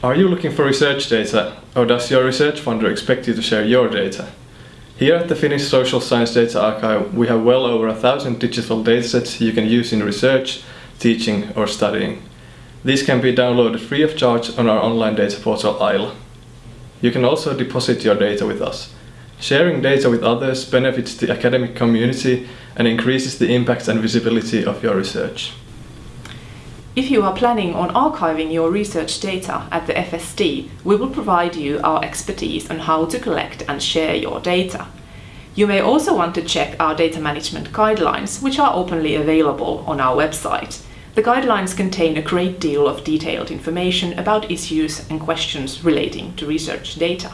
Are you looking for research data, or does your research funder expect you to share your data? Here at the Finnish Social Science Data Archive, we have well over a thousand digital datasets you can use in research, teaching or studying. These can be downloaded free of charge on our online data portal Aila. You can also deposit your data with us. Sharing data with others benefits the academic community and increases the impact and visibility of your research. If you are planning on archiving your research data at the FSD, we will provide you our expertise on how to collect and share your data. You may also want to check our data management guidelines, which are openly available on our website. The guidelines contain a great deal of detailed information about issues and questions relating to research data.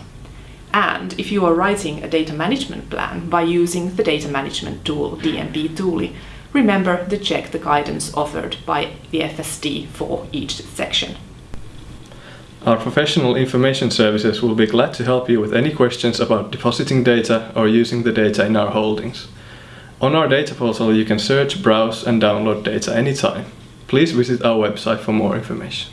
And if you are writing a data management plan by using the data management tool DMPTuuli, remember to check the guidance offered by the FSD for each section. Our professional information services will be glad to help you with any questions about depositing data or using the data in our holdings. On our data portal you can search, browse and download data anytime. Please visit our website for more information.